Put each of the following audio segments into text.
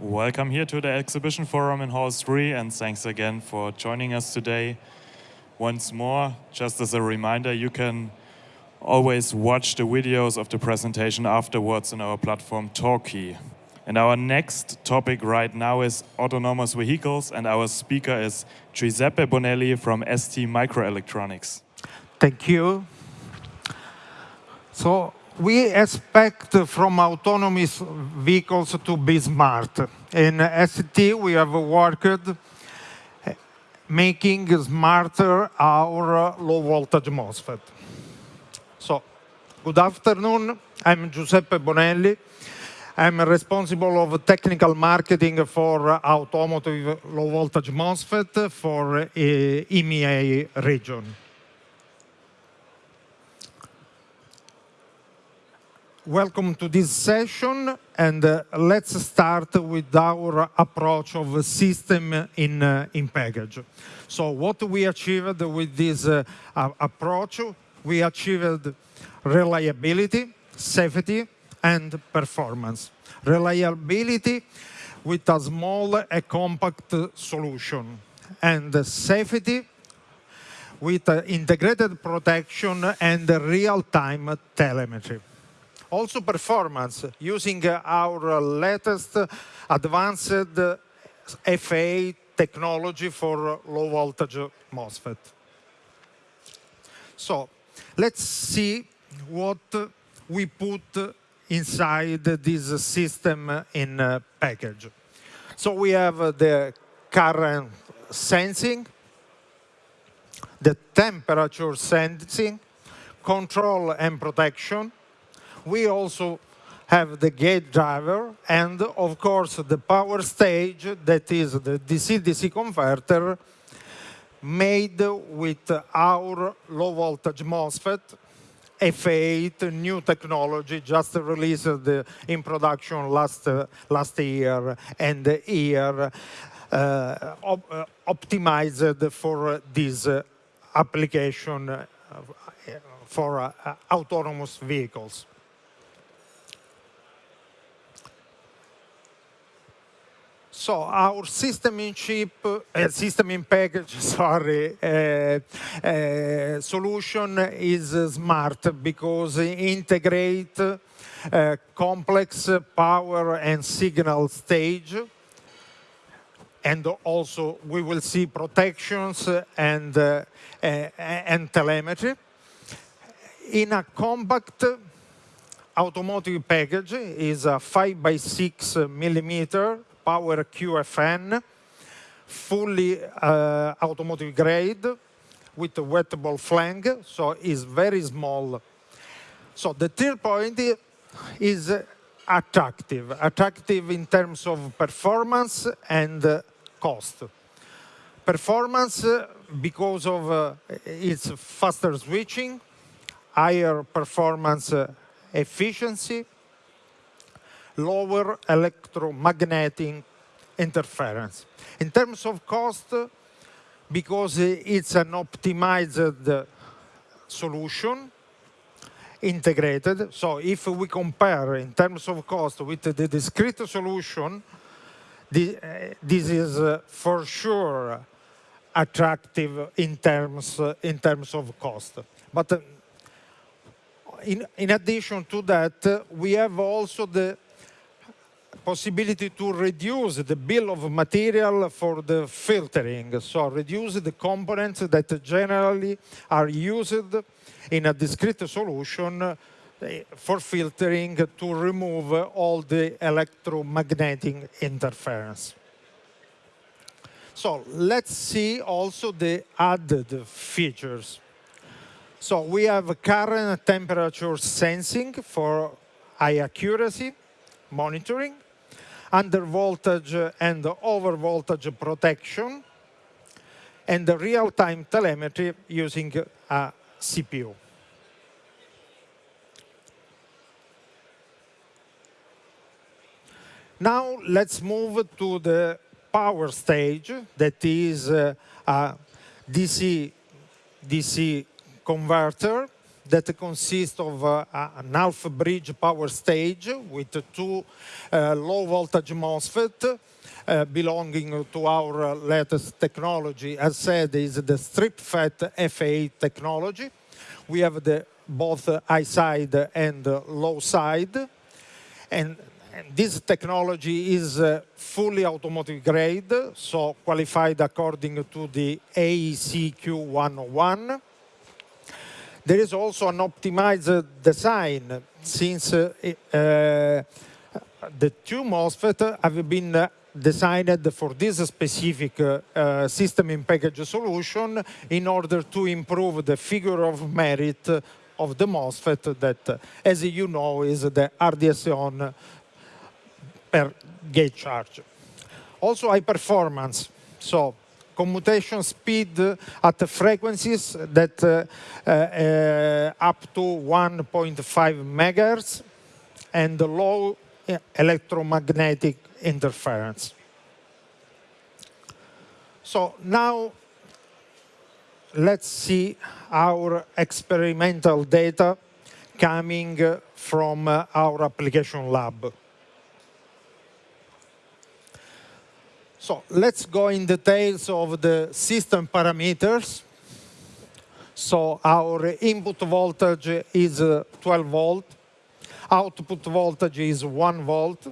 Welcome here to the exhibition forum in Hall 3 and thanks again for joining us today. Once more, just as a reminder, you can always watch the videos of the presentation afterwards on our platform Talkie. And our next topic right now is autonomous vehicles and our speaker is Giuseppe Bonelli from ST Microelectronics. Thank you. So we expect from autonomous vehicles to be smart. In ST, we have worked making smarter our low voltage MOSFET. So, good afternoon. I'm Giuseppe Bonelli. I'm responsible of technical marketing for automotive low voltage MOSFET for eh, EMEA region. Welcome to this session, and uh, let's start with our approach of system in, uh, in package. So what we achieved with this uh, approach, we achieved reliability, safety, and performance. Reliability with a small a compact solution, and safety with integrated protection and real-time telemetry also performance using our latest advanced F8 technology for low voltage MOSFET. So let's see what we put inside this system in uh, package. So we have the current sensing, the temperature sensing, control and protection, we also have the gate driver and, of course, the power stage, that is the DC-DC converter, made with our low voltage MOSFET, F8, new technology, just released in production last, last year and year, uh, op uh, optimized for this uh, application uh, for uh, autonomous vehicles. So our system in chip, uh, system in package, sorry, uh, uh, solution is smart because it integrate complex power and signal stage. And also we will see protections and, and telemetry. In a compact automotive package is a 5 by 6 millimeter power QFN, fully uh, automotive grade with a wettable flange, so it's very small. So the third point is attractive, attractive in terms of performance and cost. Performance because of uh, its faster switching, higher performance uh, efficiency, lower electromagnetic interference. In terms of cost, because it's an optimized solution, integrated. So if we compare in terms of cost with the discrete solution, uh, this is uh, for sure attractive in terms, uh, in terms of cost. But in, in addition to that, we have also the possibility to reduce the bill of material for the filtering, so reduce the components that generally are used in a discrete solution eh, for filtering to remove all the electromagnetic interference. So let's see also the added features. So we have current temperature sensing for high accuracy monitoring under voltage and over voltage protection, and the real-time telemetry using a CPU. Now let's move to the power stage that is uh, a DC, DC converter that consists of uh, an half bridge power stage with two uh, low voltage MOSFET uh, belonging to our latest technology. As said, is the strip F8 technology. We have the both high side and low side. And, and this technology is uh, fully automotive grade, so qualified according to the AEC-Q 101. There is also an optimized design since uh, the two MOSFET have been designed for this specific uh, system in package solution in order to improve the figure of merit of the MOSFET that, as you know, is the RDS-on per gate charge. Also high performance. So commutation speed at frequencies that uh, uh, up to 1.5 megahertz and low electromagnetic interference. So now let's see our experimental data coming from our application lab. So let's go in details of the system parameters. So our input voltage is uh, 12 volt. Output voltage is 1 volt.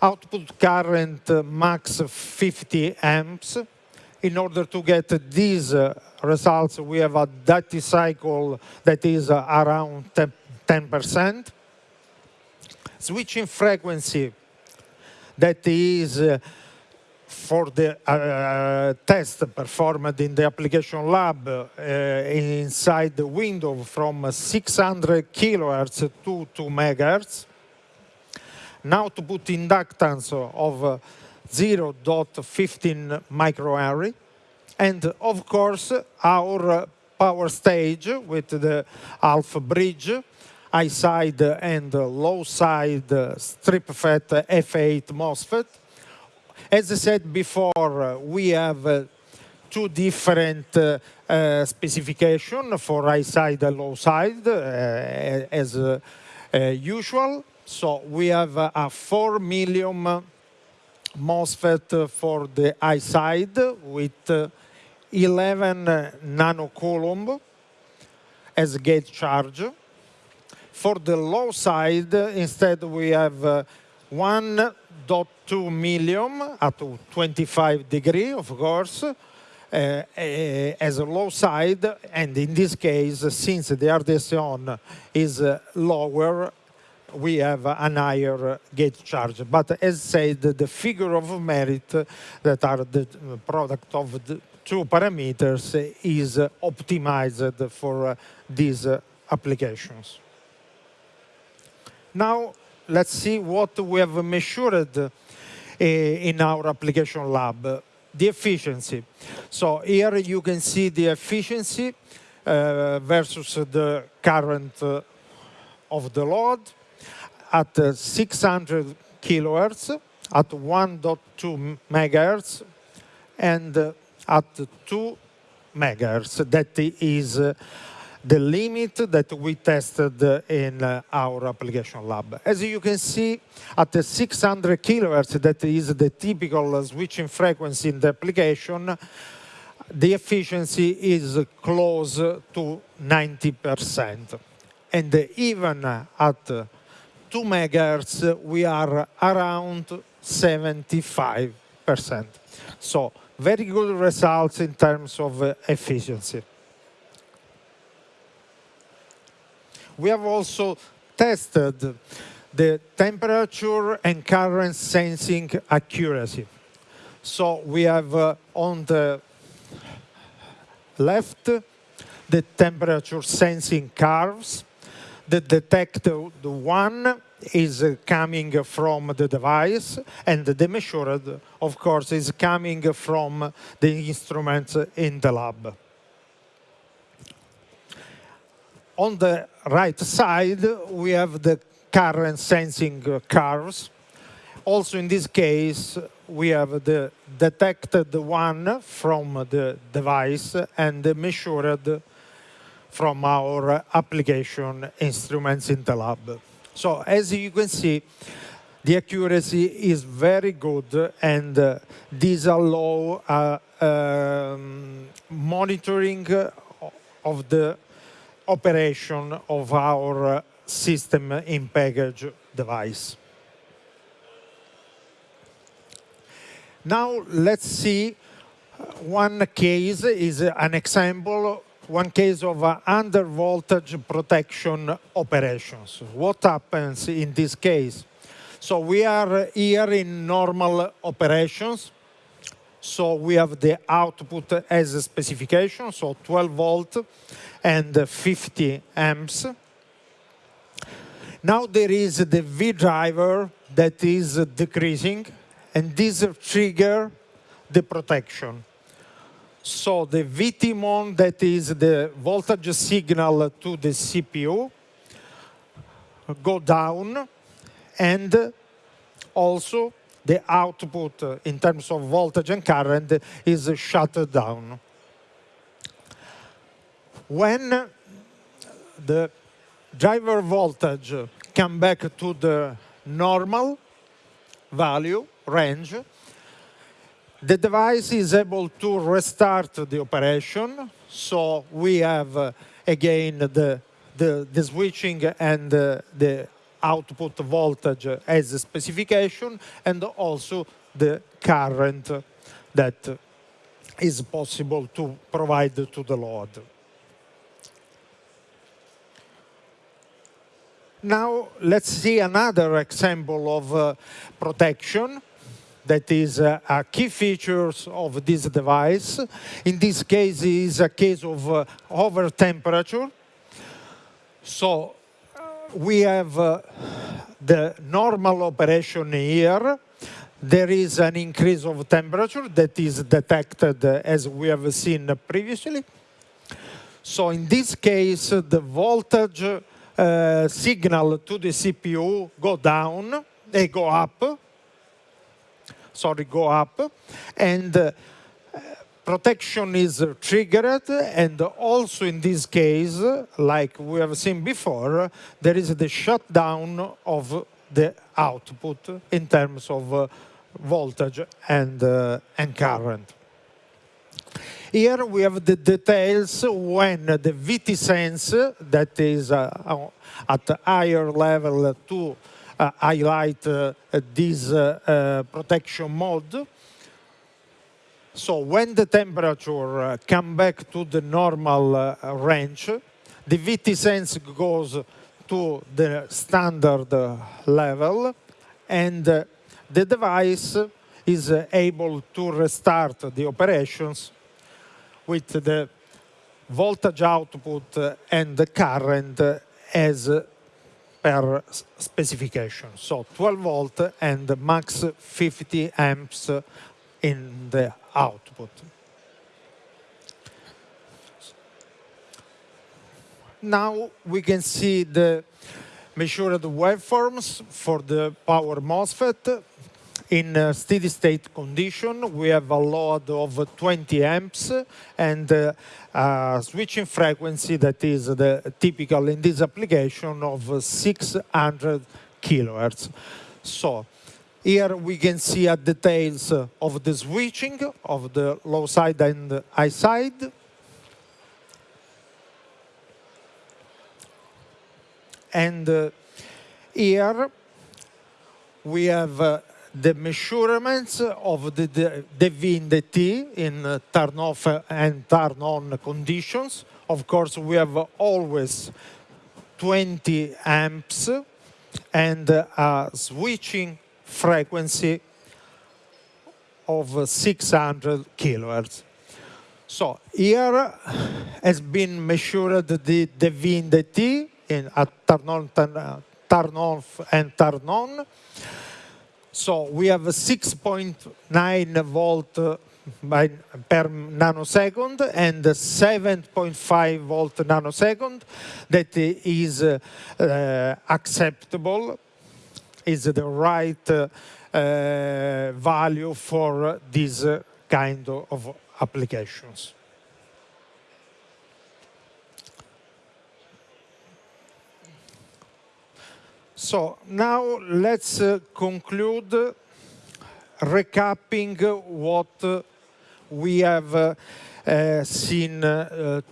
Output current uh, max 50 amps. In order to get these uh, results, we have a duty cycle that is around 10%. Switching frequency that is uh, for the uh, test performed in the application lab uh, inside the window from 600 kilohertz to 2 megahertz. Now to put inductance of 0.15 microhenry. And of course, our power stage with the half bridge high side and low side STripFET F8 MOSFET. As I said before, we have two different uh, uh, specification for high side and low side uh, as usual. So we have a 4 milliohm MOSFET for the high side with 11 nanocoulomb as gate charge for the low side, instead, we have uh, 1.2 milliohm at 25 degree, of course, uh, uh, as a low side. And in this case, since the RDS-on is uh, lower, we have an higher gate charge. But as said, the figure of merit that are the product of the two parameters is optimized for these applications. Now, let's see what we have measured uh, in our application lab. The efficiency. So here you can see the efficiency uh, versus the current uh, of the load at uh, 600 kilohertz, at 1.2 megahertz, and at 2 megahertz. That is the limit that we tested in uh, our application lab. As you can see, at the 600 kilohertz, that is the typical switching frequency in the application, the efficiency is close to 90%. And even at 2 megahertz, we are around 75%. So very good results in terms of efficiency. We have also tested the temperature and current sensing accuracy. So we have uh, on the left the temperature sensing curves that detect the one is coming from the device and the measured, of course, is coming from the instruments in the lab. On the right side, we have the current sensing curves. Also, in this case, we have the detected one from the device and the measured from our application instruments in the lab. So as you can see, the accuracy is very good and uh, these allow uh, um, monitoring of the operation of our system in package device. Now let's see one case is an example, one case of under voltage protection operations. What happens in this case? So we are here in normal operations. So we have the output as a specification, so 12 volt and 50 amps. Now there is the V driver that is decreasing, and this trigger the protection. So the VTMON, that is the voltage signal to the CPU, go down, and also the output in terms of voltage and current is shut down. When the driver voltage come back to the normal value range, the device is able to restart the operation. So we have, uh, again, the, the, the, switching and uh, the output voltage as a specification, and also the current that is possible to provide to the load. Now let's see another example of uh, protection that is uh, a key features of this device. In this case, is a case of uh, over temperature. So we have uh, the normal operation here. There is an increase of temperature that is detected uh, as we have seen previously. So in this case, the voltage uh, signal to the CPU go down, they go up, sorry, go up, and uh, protection is triggered, and also in this case, like we have seen before, there is the shutdown of the output in terms of uh, voltage and, uh, and current. Here we have the details when the VT-Sense, that is uh, at higher level to uh, highlight uh, this uh, protection mode, so when the temperature uh, come back to the normal uh, range, the VT-Sense goes to the standard uh, level and uh, the device is uh, able to restart the operations with the voltage output uh, and the current as per specification. So 12 volt and max 50 amps in the output. Now we can see the measured waveforms for the power MOSFET. In steady state condition, we have a load of 20 amps and uh, a switching frequency that is the typical in this application of 600 kilohertz. So here we can see a details of the switching of the low side and high side. And uh, here we have uh, the measurements of the, the, the V in the T in uh, turn off and turn on conditions. Of course, we have always 20 amps and uh, switching frequency of 600 kilohertz. So here has been measured the, the in at turn uh, off and turn on. So we have 6.9 volt by, per nanosecond and 7.5 volt nanosecond that is uh, acceptable is the right uh, uh, value for this uh, kind of applications. So now let's uh, conclude uh, recapping what uh, we have seen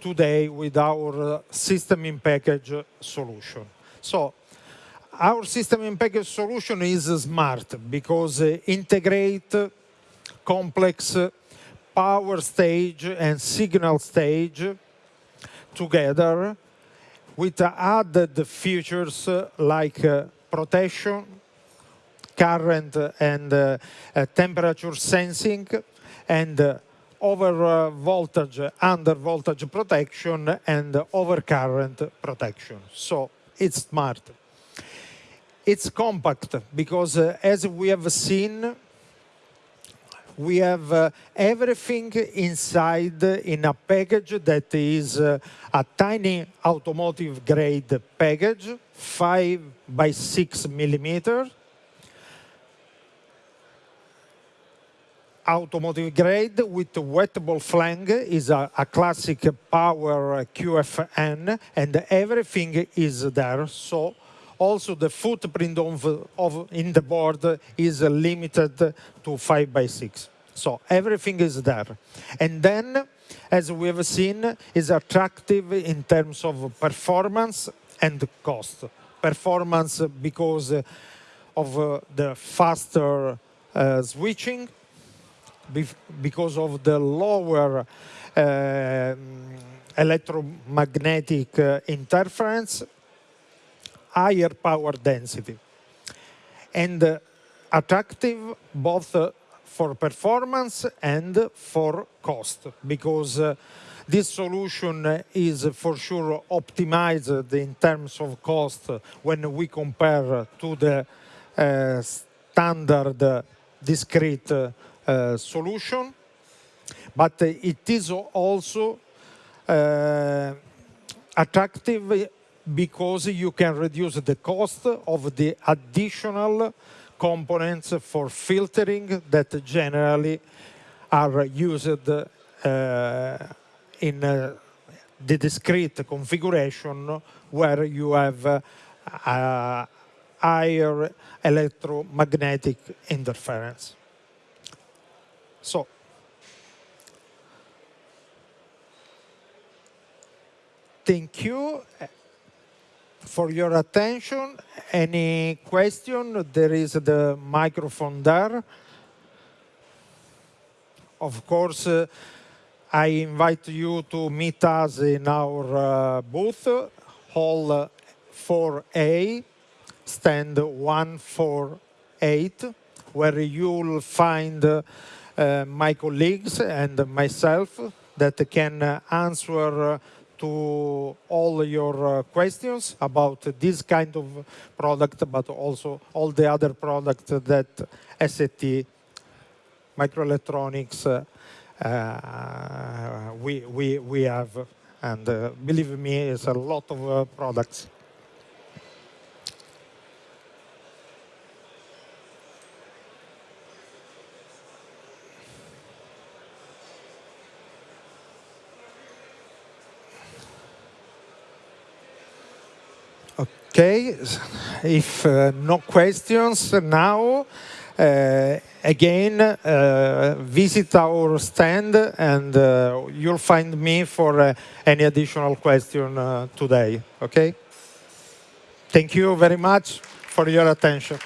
today with our system in package solution. So our system in package solution is smart because it integrate complex power stage and signal stage together with added features like uh, protection, current and uh, uh, temperature sensing, and over voltage, under voltage protection, and over current protection. So it's smart. It's compact because, as we have seen, we have uh, everything inside in a package that is uh, a tiny automotive grade package, 5 by 6 millimeter, automotive grade with wettable flange is a, a, classic power QFN and everything is there. So also the footprint of, of in the board is limited to 5 by 6. So everything is there. And then, as we have seen, is attractive in terms of performance and cost. Performance because of uh, the faster uh, switching, because of the lower uh, electromagnetic uh, interference, higher power density. And uh, attractive both uh, for performance and for cost, because uh, this solution is for sure optimized in terms of cost when we compare to the uh, standard discrete uh, solution, but it is also uh, attractive because you can reduce the cost of the additional components for filtering that generally are used uh, in uh, the discrete configuration where you have uh, higher electromagnetic interference. So, thank you for your attention. Any question? There is the microphone there. Of course, uh, I invite you to meet us in our uh, booth, Hall 4A, stand 148, where you'll find uh, my colleagues and myself that can answer to all your uh, questions about this kind of product, but also all the other products that ST microelectronics uh, uh, we, we, we have. And believe me, it's a lot of products. Okay, if uh, no questions now, uh, again, uh, visit our stand and uh, you'll find me for uh, any additional question uh, today, okay? Thank you very much for your attention.